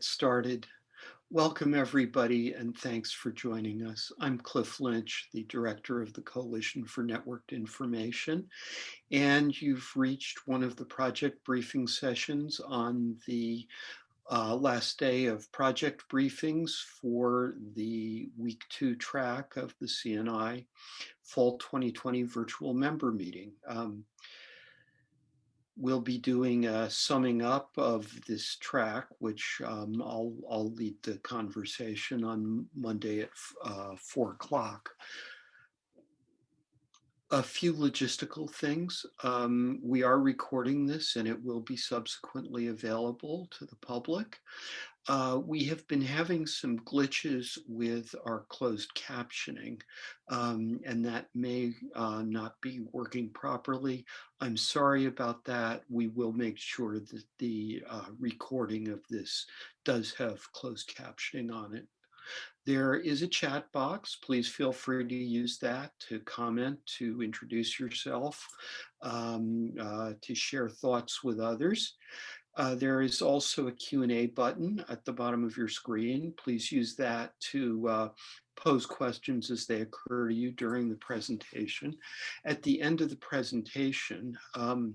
get started? Welcome everybody and thanks for joining us. I'm Cliff Lynch, the director of the Coalition for Networked Information, and you've reached one of the project briefing sessions on the uh, last day of project briefings for the week two track of the CNI Fall 2020 virtual member meeting. Um, we'll be doing a summing up of this track, which um, I'll, I'll lead the conversation on Monday at uh, four o'clock. A few logistical things. Um, we are recording this and it will be subsequently available to the public. Uh, we have been having some glitches with our closed captioning, um, and that may uh, not be working properly. I'm sorry about that. We will make sure that the uh, recording of this does have closed captioning on it. There is a chat box. Please feel free to use that to comment, to introduce yourself, um, uh, to share thoughts with others. Uh, there is also a Q&A button at the bottom of your screen. Please use that to uh, pose questions as they occur to you during the presentation. At the end of the presentation, um,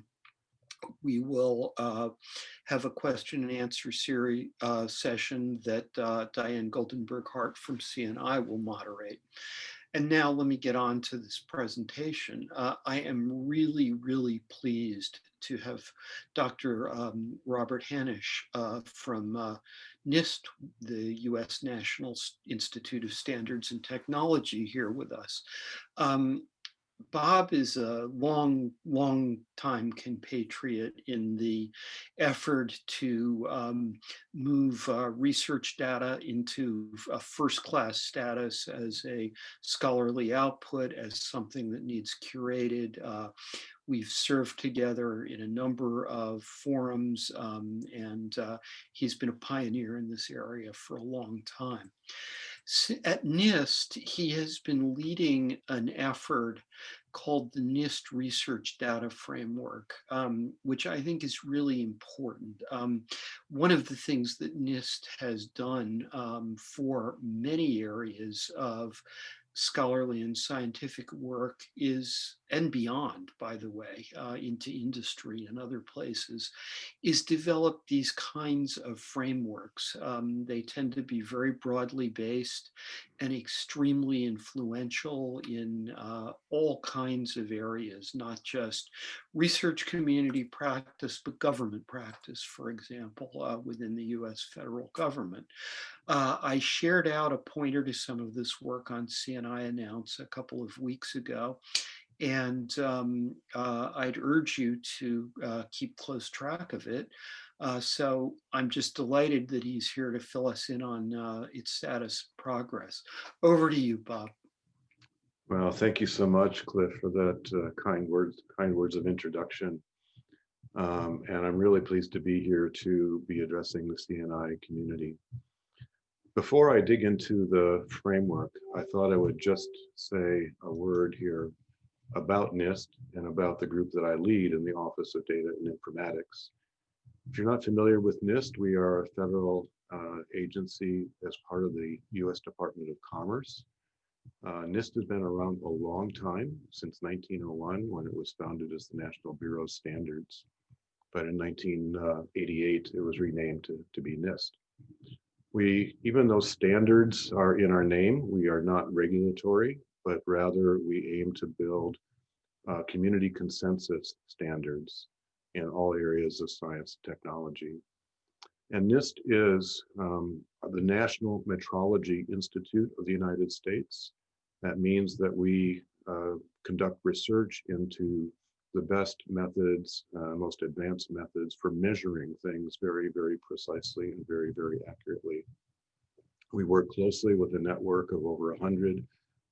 we will uh, have a question and answer series uh, session that uh, Diane Goldenberg Hart from CNI will moderate. And now let me get on to this presentation. Uh, I am really, really pleased to have Dr. Um, Robert Hanisch uh, from uh, NIST, the U.S. National Institute of Standards and Technology here with us. Um, Bob is a long, long time compatriot in the effort to um, move uh, research data into a first class status as a scholarly output, as something that needs curated. Uh, We've served together in a number of forums um, and uh, he's been a pioneer in this area for a long time. At NIST, he has been leading an effort called the NIST Research Data Framework, um, which I think is really important. Um, one of the things that NIST has done um, for many areas of scholarly and scientific work is, and beyond, by the way, uh, into industry and other places, is develop these kinds of frameworks. Um, they tend to be very broadly based and extremely influential in uh, all kinds of areas, not just research community practice, but government practice, for example, uh, within the US federal government. Uh, I shared out a pointer to some of this work on CNI Announce a couple of weeks ago. And um, uh, I'd urge you to uh, keep close track of it. Uh, so I'm just delighted that he's here to fill us in on uh, its status progress. Over to you, Bob. Well, thank you so much, Cliff, for that uh, kind words, kind words of introduction. Um, and I'm really pleased to be here to be addressing the CNI community. Before I dig into the framework, I thought I would just say a word here about NIST and about the group that I lead in the Office of Data and Informatics. If you're not familiar with NIST, we are a federal uh, agency as part of the U.S. Department of Commerce. Uh, NIST has been around a long time, since 1901, when it was founded as the National Bureau of Standards. But in 1988, it was renamed to, to be NIST. We, even though standards are in our name, we are not regulatory, but rather we aim to build uh, community consensus standards in all areas of science and technology. And NIST is um, the National Metrology Institute of the United States. That means that we uh, conduct research into the best methods, uh, most advanced methods for measuring things very, very precisely and very, very accurately. We work closely with a network of over 100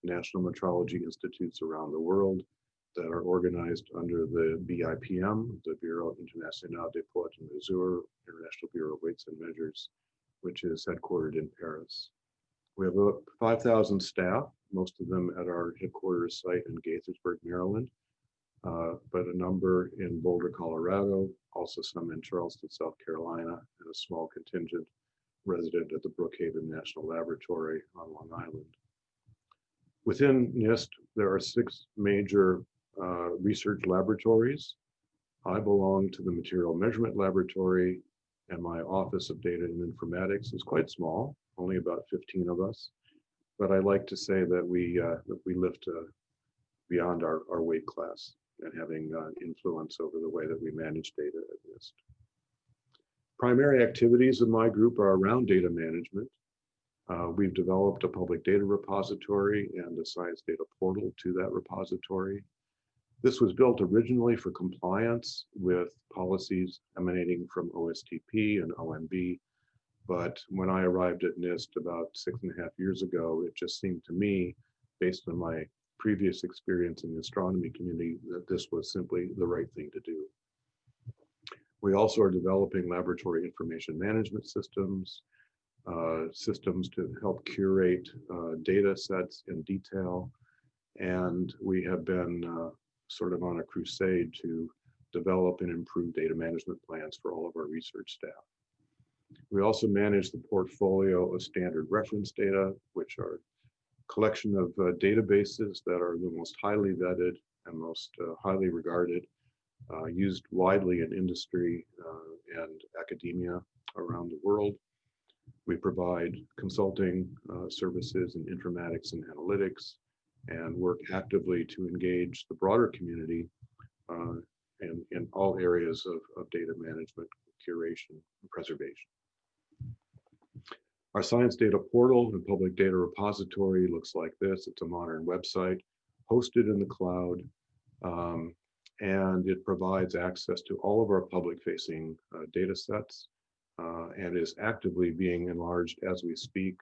national metrology institutes around the world that are organized under the BIPM, the Bureau International des Poids et Mesures, International Bureau of Weights and Measures, which is headquartered in Paris. We have about 5,000 staff, most of them at our headquarters site in Gaithersburg, Maryland, uh, but a number in Boulder, Colorado, also some in Charleston, South Carolina, and a small contingent resident at the Brookhaven National Laboratory on Long Island. Within NIST, there are six major uh, research laboratories. I belong to the Material Measurement Laboratory, and my Office of Data and Informatics is quite small, only about 15 of us. But I like to say that we uh, that we lift uh, beyond our, our weight class and having uh, influence over the way that we manage data at NIST. Primary activities of my group are around data management. Uh, we've developed a public data repository and a science data portal to that repository. This was built originally for compliance with policies emanating from OSTP and OMB. But when I arrived at NIST about six and a half years ago, it just seemed to me, based on my previous experience in the astronomy community, that this was simply the right thing to do. We also are developing laboratory information management systems, uh, systems to help curate uh, data sets in detail. And we have been uh, sort of on a crusade to develop and improve data management plans for all of our research staff. We also manage the portfolio of standard reference data, which are a collection of uh, databases that are the most highly vetted and most uh, highly regarded, uh, used widely in industry uh, and academia around the world. We provide consulting uh, services in informatics and analytics and work actively to engage the broader community uh, in, in all areas of, of data management, curation, and preservation. Our science data portal and public data repository looks like this. It's a modern website hosted in the cloud. Um, and it provides access to all of our public facing uh, data sets uh, and is actively being enlarged as we speak.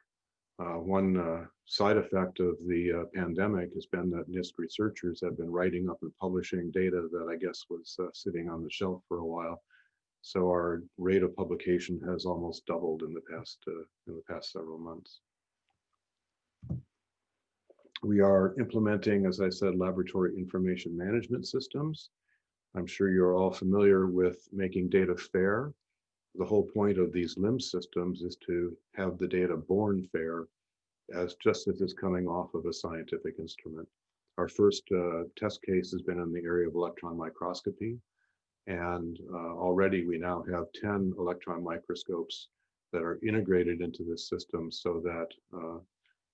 Uh, one uh, side effect of the uh, pandemic has been that NIST researchers have been writing up and publishing data that I guess was uh, sitting on the shelf for a while. So our rate of publication has almost doubled in the past uh, in the past several months. We are implementing, as I said, laboratory information management systems. I'm sure you're all familiar with making data fair. The whole point of these LIMS systems is to have the data born fair as just as it's coming off of a scientific instrument. Our first uh, test case has been in the area of electron microscopy. And uh, already we now have 10 electron microscopes that are integrated into this system so that uh,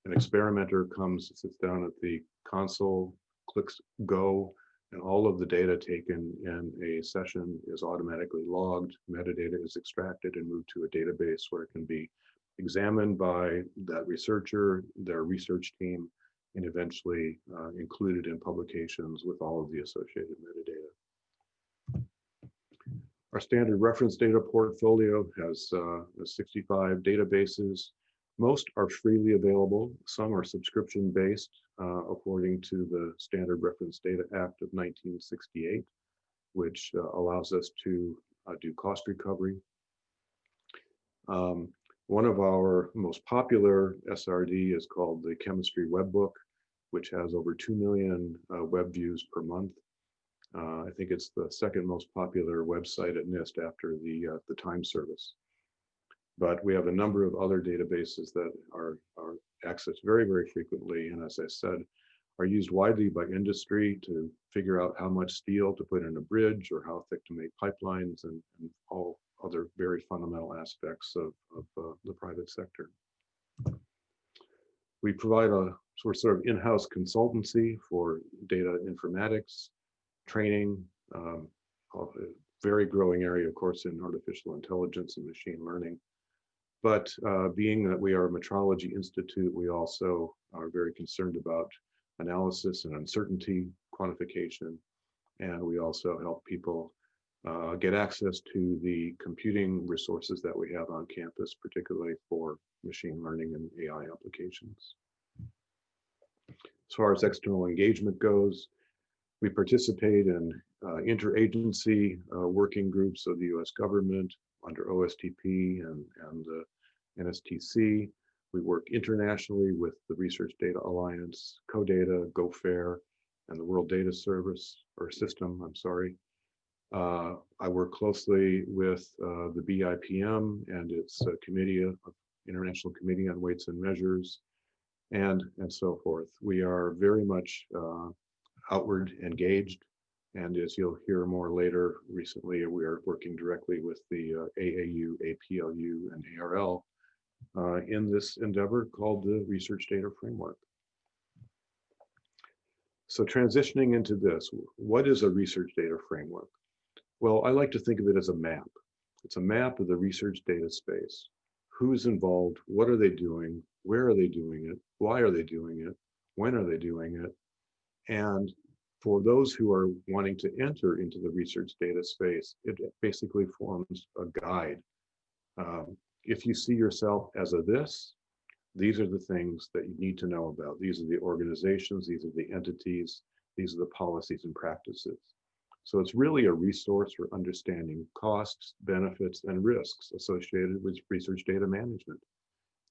an experimenter comes, sits down at the console, clicks go, and all of the data taken in a session is automatically logged, metadata is extracted and moved to a database where it can be examined by that researcher, their research team, and eventually uh, included in publications with all of the associated metadata. Our standard reference data portfolio has uh, 65 databases. Most are freely available. Some are subscription based uh, according to the Standard Reference Data Act of 1968, which uh, allows us to uh, do cost recovery. Um, one of our most popular SRD is called the Chemistry Webbook, which has over 2 million uh, web views per month. Uh, I think it's the second most popular website at NIST after the, the time service. But we have a number of other databases that are, are accessed very, very frequently. And as I said, are used widely by industry to figure out how much steel to put in a bridge or how thick to make pipelines and, and all other very fundamental aspects of, of uh, the private sector. We provide a sort of in-house consultancy for data informatics, training, um, a very growing area, of course, in artificial intelligence and machine learning. But uh, being that we are a metrology institute, we also are very concerned about analysis and uncertainty quantification. And we also help people uh, get access to the computing resources that we have on campus, particularly for machine learning and AI applications. As far as external engagement goes, we participate in uh, interagency uh, working groups of the US government under OSTP and, and the NSTC. We work internationally with the Research Data Alliance, CODATA, GoFair, and the World Data Service or System, I'm sorry. Uh, I work closely with uh, the BIPM and its uh, Committee of International Committee on Weights and Measures, and and so forth. We are very much uh, outward engaged, and as you'll hear more later, recently we are working directly with the uh, AAU, APLU, and ARL uh, in this endeavor called the Research Data Framework. So transitioning into this, what is a research data framework? Well, I like to think of it as a map. It's a map of the research data space. Who's involved? What are they doing? Where are they doing it? Why are they doing it? When are they doing it? And for those who are wanting to enter into the research data space, it basically forms a guide. Um, if you see yourself as a this, these are the things that you need to know about. These are the organizations, these are the entities, these are the policies and practices. So it's really a resource for understanding costs, benefits, and risks associated with research data management.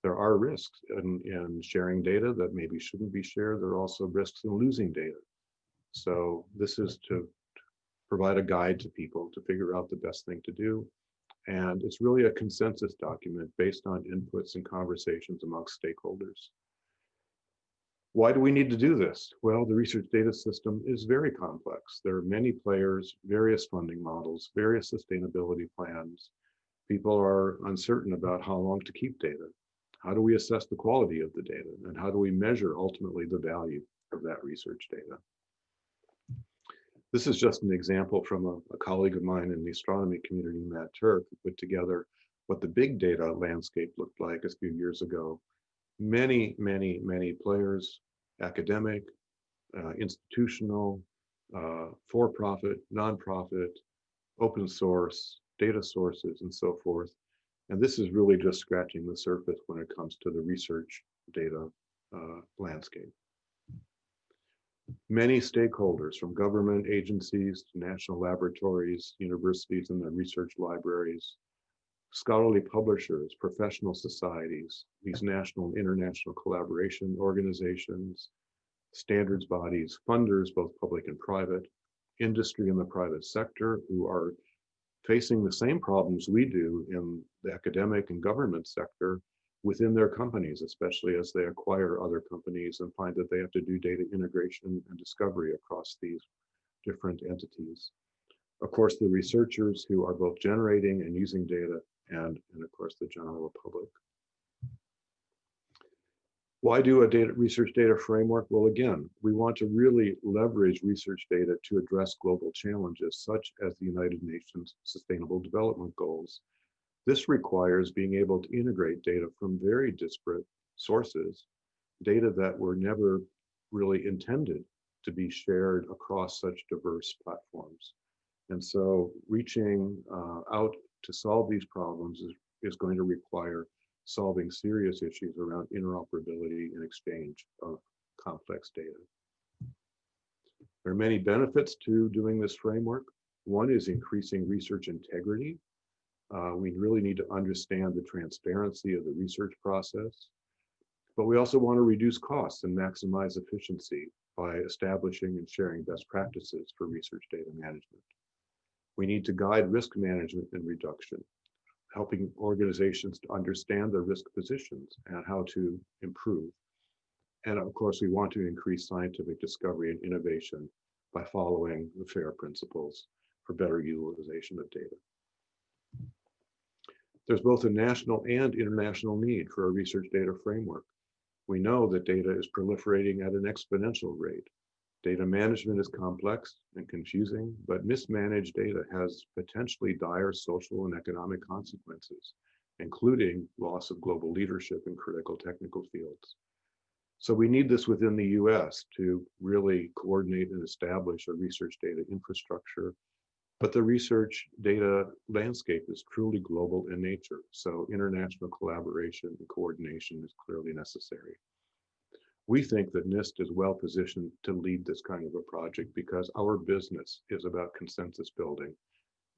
There are risks in, in sharing data that maybe shouldn't be shared. There are also risks in losing data. So this is to provide a guide to people to figure out the best thing to do. And it's really a consensus document based on inputs and conversations amongst stakeholders. Why do we need to do this? Well, the research data system is very complex. There are many players, various funding models, various sustainability plans. People are uncertain about how long to keep data. How do we assess the quality of the data? And how do we measure ultimately the value of that research data? This is just an example from a, a colleague of mine in the astronomy community, Matt Turk, who put together what the big data landscape looked like a few years ago. Many, many, many players, academic, uh, institutional, uh, for-profit, nonprofit, open source, data sources, and so forth. And this is really just scratching the surface when it comes to the research data uh, landscape. Many stakeholders from government agencies to national laboratories, universities and their research libraries, scholarly publishers, professional societies, these national and international collaboration organizations, standards bodies, funders, both public and private, industry and the private sector who are facing the same problems we do in the academic and government sector within their companies, especially as they acquire other companies and find that they have to do data integration and discovery across these different entities. Of course, the researchers who are both generating and using data and, and of course, the general public. Why do a data research data framework? Well, again, we want to really leverage research data to address global challenges such as the United Nations Sustainable Development Goals. This requires being able to integrate data from very disparate sources, data that were never really intended to be shared across such diverse platforms. And so reaching uh, out to solve these problems is, is going to require solving serious issues around interoperability and exchange of complex data. There are many benefits to doing this framework. One is increasing research integrity. Uh, we really need to understand the transparency of the research process. But we also want to reduce costs and maximize efficiency by establishing and sharing best practices for research data management. We need to guide risk management and reduction, helping organizations to understand their risk positions and how to improve. And of course, we want to increase scientific discovery and innovation by following the FAIR principles for better utilization of data. There's both a national and international need for a research data framework. We know that data is proliferating at an exponential rate. Data management is complex and confusing, but mismanaged data has potentially dire social and economic consequences, including loss of global leadership in critical technical fields. So we need this within the US to really coordinate and establish a research data infrastructure. But the research data landscape is truly global in nature. So international collaboration and coordination is clearly necessary we think that NIST is well positioned to lead this kind of a project because our business is about consensus building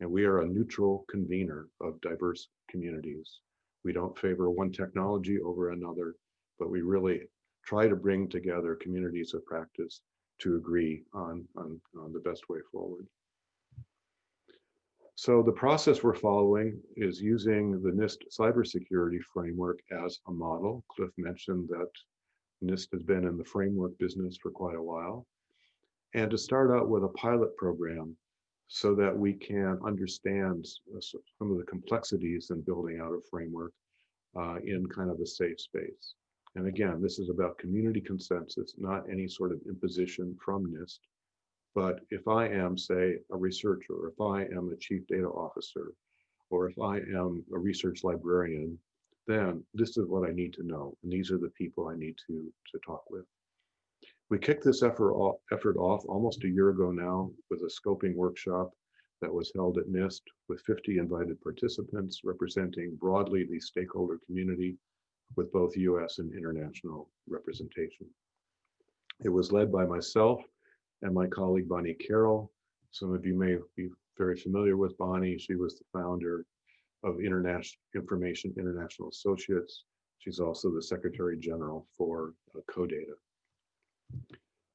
and we are a neutral convener of diverse communities. We don't favor one technology over another, but we really try to bring together communities of practice to agree on, on, on the best way forward. So the process we're following is using the NIST cybersecurity framework as a model. Cliff mentioned that NIST has been in the framework business for quite a while. And to start out with a pilot program so that we can understand some of the complexities in building out a framework uh, in kind of a safe space. And again, this is about community consensus, not any sort of imposition from NIST. But if I am, say, a researcher, if I am a chief data officer, or if I am a research librarian, then this is what I need to know. And these are the people I need to, to talk with. We kicked this effort off, effort off almost a year ago now with a scoping workshop that was held at NIST with 50 invited participants representing broadly the stakeholder community with both US and international representation. It was led by myself and my colleague Bonnie Carroll. Some of you may be very familiar with Bonnie. She was the founder of International Information International Associates. She's also the Secretary General for uh, CODATA.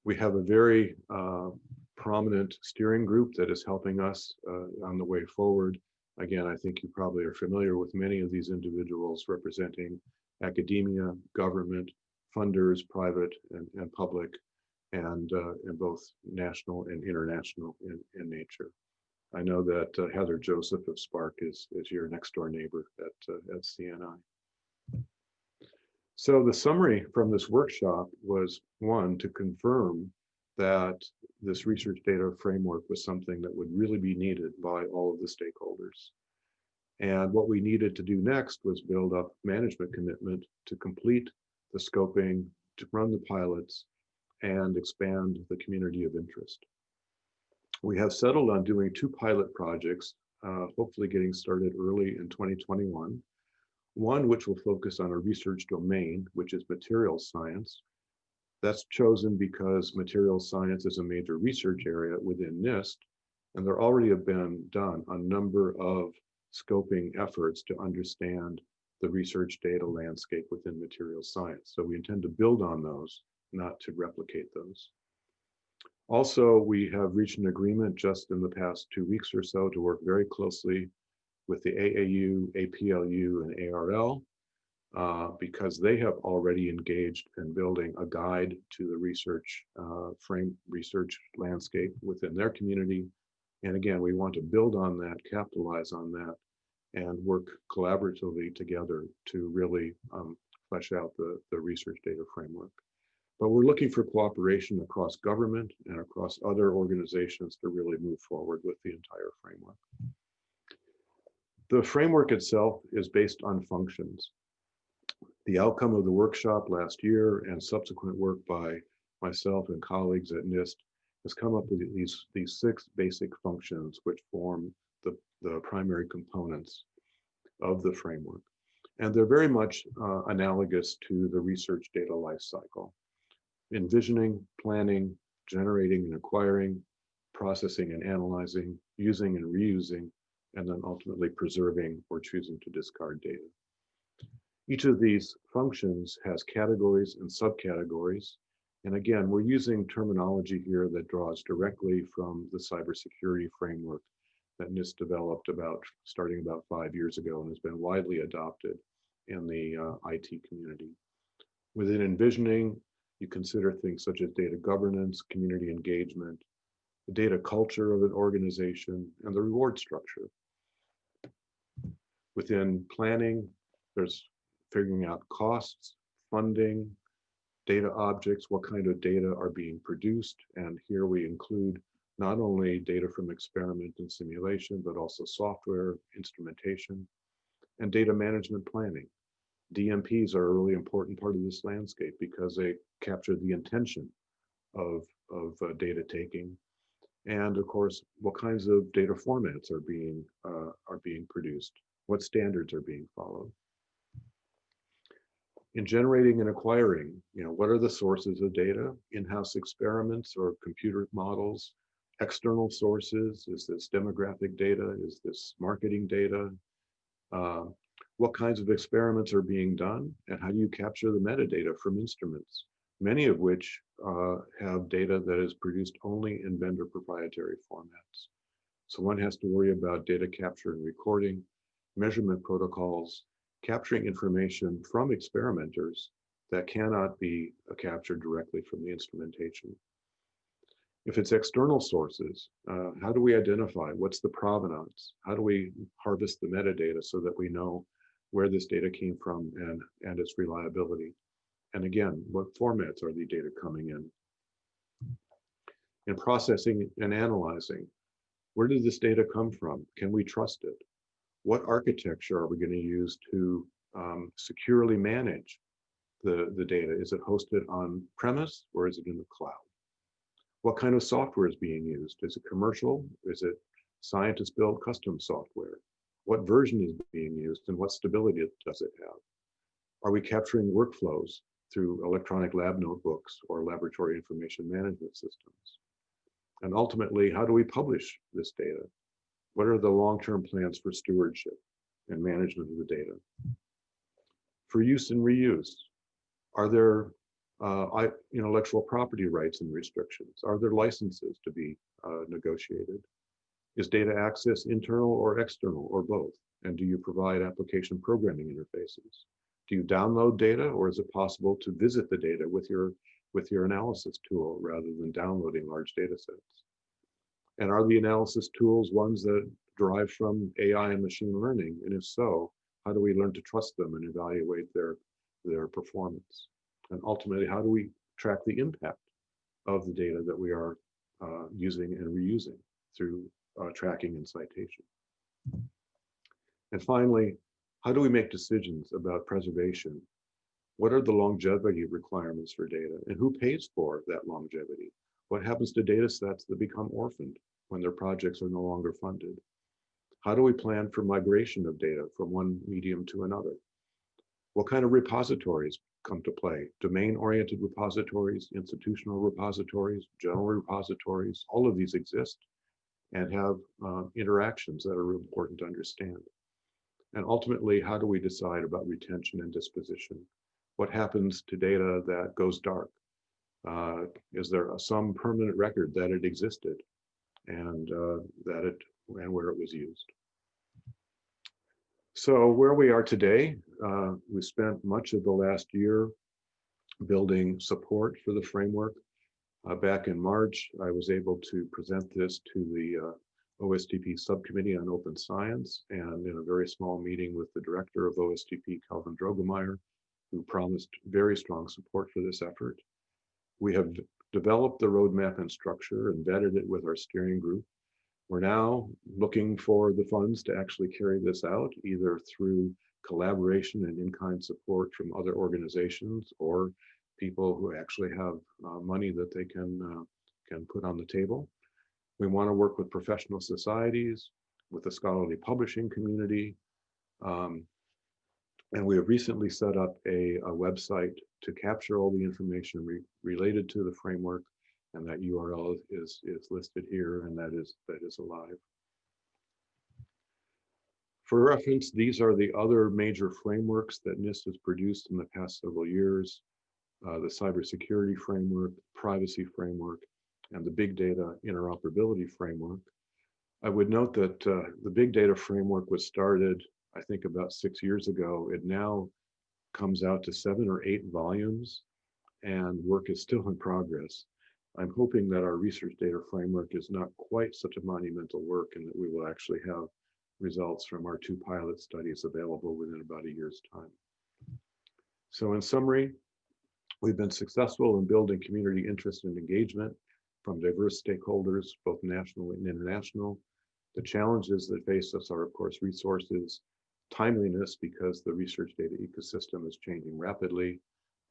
We have a very uh, prominent steering group that is helping us uh, on the way forward. Again, I think you probably are familiar with many of these individuals representing academia, government, funders, private and, and public, and uh, in both national and international in, in nature. I know that uh, Heather Joseph of SPARC is, is your next door neighbor at, uh, at CNI. So the summary from this workshop was one, to confirm that this research data framework was something that would really be needed by all of the stakeholders. And what we needed to do next was build up management commitment to complete the scoping, to run the pilots, and expand the community of interest. We have settled on doing two pilot projects, uh, hopefully getting started early in 2021. One which will focus on a research domain, which is materials science. That's chosen because materials science is a major research area within NIST, and there already have been done a number of scoping efforts to understand the research data landscape within materials science. So we intend to build on those not to replicate those. Also, we have reached an agreement just in the past two weeks or so to work very closely with the AAU, APLU, and ARL uh, because they have already engaged in building a guide to the research uh, frame research landscape within their community. And again, we want to build on that, capitalize on that, and work collaboratively together to really um, flesh out the, the research data framework. But we're looking for cooperation across government and across other organizations to really move forward with the entire framework. The framework itself is based on functions. The outcome of the workshop last year and subsequent work by myself and colleagues at NIST has come up with these, these six basic functions which form the, the primary components of the framework. And they're very much uh, analogous to the research data lifecycle envisioning, planning, generating and acquiring, processing and analyzing, using and reusing, and then ultimately preserving or choosing to discard data. Each of these functions has categories and subcategories. And again, we're using terminology here that draws directly from the cybersecurity framework that NIST developed about starting about five years ago and has been widely adopted in the uh, IT community. Within envisioning, you consider things such as data governance, community engagement, the data culture of an organization, and the reward structure. Within planning, there's figuring out costs, funding, data objects, what kind of data are being produced. And here we include not only data from experiment and simulation, but also software, instrumentation, and data management planning. DMPs are a really important part of this landscape because they capture the intention of, of uh, data taking. And of course, what kinds of data formats are being, uh, are being produced? What standards are being followed? In generating and acquiring, you know, what are the sources of data? In-house experiments or computer models? External sources? Is this demographic data? Is this marketing data? Uh, what kinds of experiments are being done and how do you capture the metadata from instruments many of which uh, have data that is produced only in vendor proprietary formats. So one has to worry about data capture and recording, measurement protocols, capturing information from experimenters that cannot be uh, captured directly from the instrumentation. If it's external sources, uh, how do we identify what's the provenance? How do we harvest the metadata so that we know where this data came from and, and its reliability? And again, what formats are the data coming in? In processing and analyzing, where did this data come from? Can we trust it? What architecture are we going to use to um, securely manage the, the data? Is it hosted on premise or is it in the cloud? What kind of software is being used? Is it commercial? Is it scientist built custom software? What version is being used and what stability does it have? Are we capturing workflows through electronic lab notebooks or laboratory information management systems? And ultimately, how do we publish this data? What are the long-term plans for stewardship and management of the data? For use and reuse, are there uh, intellectual property rights and restrictions? Are there licenses to be uh, negotiated? Is data access internal or external or both? And do you provide application programming interfaces? Do you download data or is it possible to visit the data with your with your analysis tool rather than downloading large data sets? And are the analysis tools ones that derive from AI and machine learning? And if so, how do we learn to trust them and evaluate their, their performance? And ultimately, how do we track the impact of the data that we are uh, using and reusing through uh, tracking and citation? And finally, how do we make decisions about preservation what are the longevity requirements for data and who pays for that longevity? What happens to data sets that become orphaned when their projects are no longer funded? How do we plan for migration of data from one medium to another? What kind of repositories come to play? Domain-oriented repositories, institutional repositories, general repositories, all of these exist and have uh, interactions that are important to understand. And ultimately, how do we decide about retention and disposition? what happens to data that goes dark? Uh, is there some permanent record that it existed and uh, that it and where it was used? So where we are today, uh, we spent much of the last year building support for the framework. Uh, back in March, I was able to present this to the uh, OSTP subcommittee on open science and in a very small meeting with the director of OSTP, Kelvin Droegemeier, who promised very strong support for this effort. We have developed the roadmap and structure, embedded it with our steering group. We're now looking for the funds to actually carry this out, either through collaboration and in-kind support from other organizations or people who actually have uh, money that they can, uh, can put on the table. We want to work with professional societies, with the scholarly publishing community, um, and we have recently set up a, a website to capture all the information re related to the framework. And that URL is, is listed here and that is, that is alive. For reference, these are the other major frameworks that NIST has produced in the past several years. Uh, the cybersecurity framework, privacy framework, and the big data interoperability framework. I would note that uh, the big data framework was started I think about six years ago. It now comes out to seven or eight volumes and work is still in progress. I'm hoping that our research data framework is not quite such a monumental work and that we will actually have results from our two pilot studies available within about a year's time. So in summary, we've been successful in building community interest and engagement from diverse stakeholders, both national and international. The challenges that face us are, of course, resources, timeliness because the research data ecosystem is changing rapidly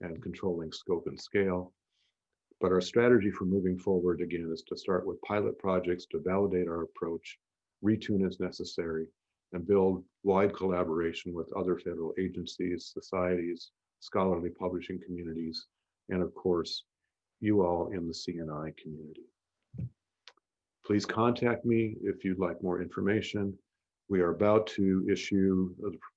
and controlling scope and scale. But our strategy for moving forward again is to start with pilot projects to validate our approach, retune as necessary, and build wide collaboration with other federal agencies, societies, scholarly publishing communities, and of course, you all in the CNI community. Please contact me if you'd like more information. We are about to issue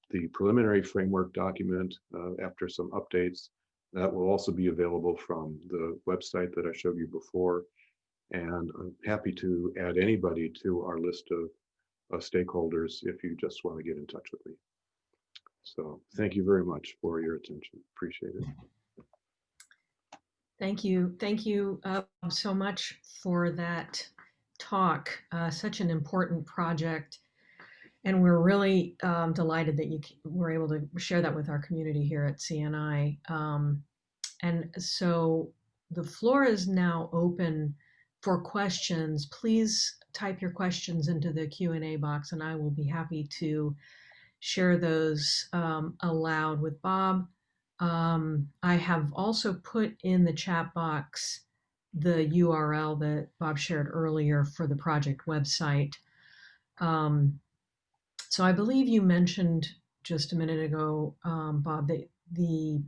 the preliminary framework document uh, after some updates That will also be available from the website that I showed you before. And I'm happy to add anybody to our list of, of stakeholders if you just want to get in touch with me. So thank you very much for your attention. Appreciate it. Thank you. Thank you uh, so much for that talk. Uh, such an important project. And we're really um, delighted that you were able to share that with our community here at CNI. Um, and so the floor is now open for questions. Please type your questions into the Q&A box and I will be happy to share those um, aloud with Bob. Um, I have also put in the chat box the URL that Bob shared earlier for the project website. Um, so I believe you mentioned just a minute ago, um, Bob, that the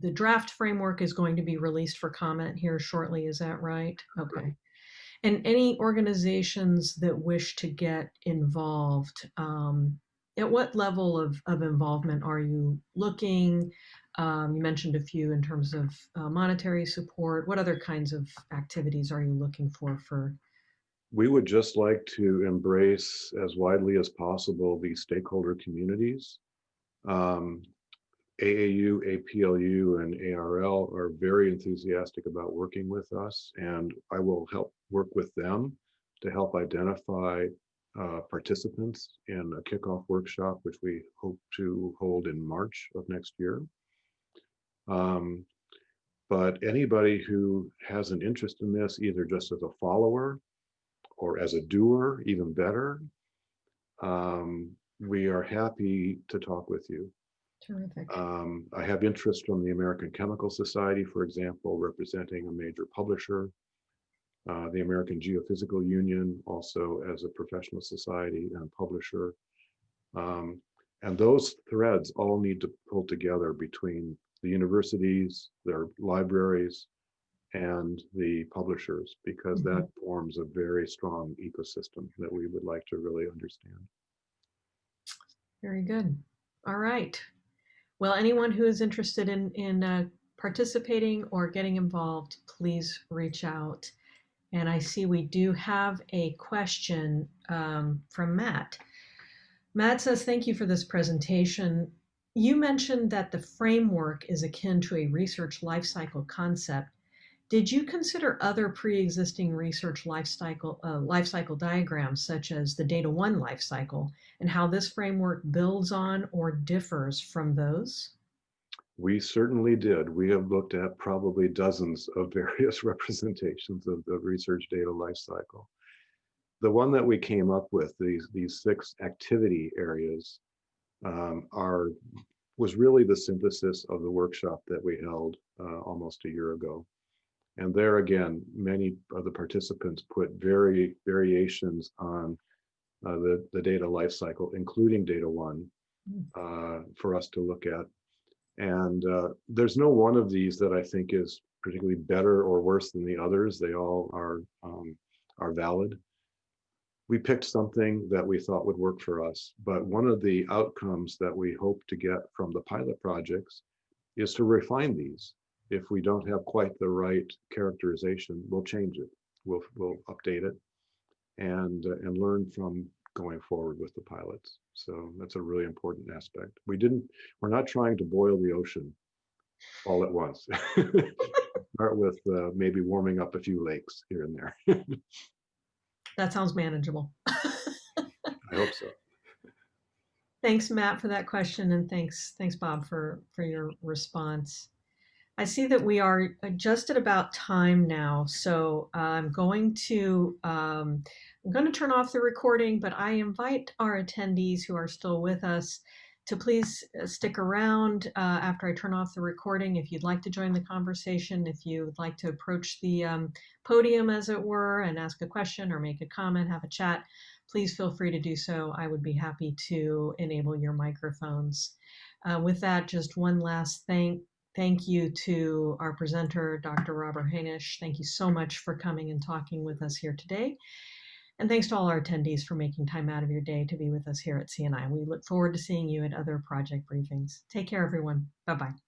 the draft framework is going to be released for comment here shortly. Is that right? Okay. And any organizations that wish to get involved, um, at what level of, of involvement are you looking? Um, you mentioned a few in terms of uh, monetary support. What other kinds of activities are you looking for for? We would just like to embrace as widely as possible these stakeholder communities. Um, AAU, APLU, and ARL are very enthusiastic about working with us, and I will help work with them to help identify uh, participants in a kickoff workshop, which we hope to hold in March of next year. Um, but anybody who has an interest in this, either just as a follower or as a doer, even better, um, we are happy to talk with you. Terrific. Um, I have interest from the American Chemical Society, for example, representing a major publisher, uh, the American Geophysical Union, also as a professional society and publisher. Um, and those threads all need to pull together between the universities, their libraries, and the publishers, because mm -hmm. that forms a very strong ecosystem that we would like to really understand. Very good. All right. Well, anyone who is interested in, in uh, participating or getting involved, please reach out. And I see we do have a question um, from Matt. Matt says, thank you for this presentation. You mentioned that the framework is akin to a research lifecycle concept. Did you consider other pre-existing research lifecycle, uh, lifecycle diagrams, such as the DataONE lifecycle, and how this framework builds on or differs from those? We certainly did. We have looked at probably dozens of various representations of the research data lifecycle. The one that we came up with, these, these six activity areas, um, are was really the synthesis of the workshop that we held uh, almost a year ago. And there again, many of the participants put very variations on uh, the, the data lifecycle, including DataONE, hmm. uh, for us to look at. And uh, there's no one of these that I think is particularly better or worse than the others. They all are, um, are valid. We picked something that we thought would work for us, but one of the outcomes that we hope to get from the pilot projects is to refine these. If we don't have quite the right characterization, we'll change it. We'll, we'll update it and uh, and learn from going forward with the pilots. So that's a really important aspect. We didn't, we're not trying to boil the ocean all at once. Start with uh, maybe warming up a few lakes here and there. that sounds manageable. I hope so. Thanks, Matt, for that question, and thanks, thanks, Bob, for for your response. I see that we are just at about time now, so I'm going to um, I'm going to turn off the recording, but I invite our attendees who are still with us to please uh, stick around uh, after I turn off the recording if you'd like to join the conversation, if you would like to approach the um, podium, as it were, and ask a question or make a comment, have a chat, please feel free to do so. I would be happy to enable your microphones. Uh, with that, just one last thank Thank you to our presenter, Dr. Robert Hanisch. Thank you so much for coming and talking with us here today. And thanks to all our attendees for making time out of your day to be with us here at CNI. We look forward to seeing you at other project briefings. Take care, everyone. Bye-bye.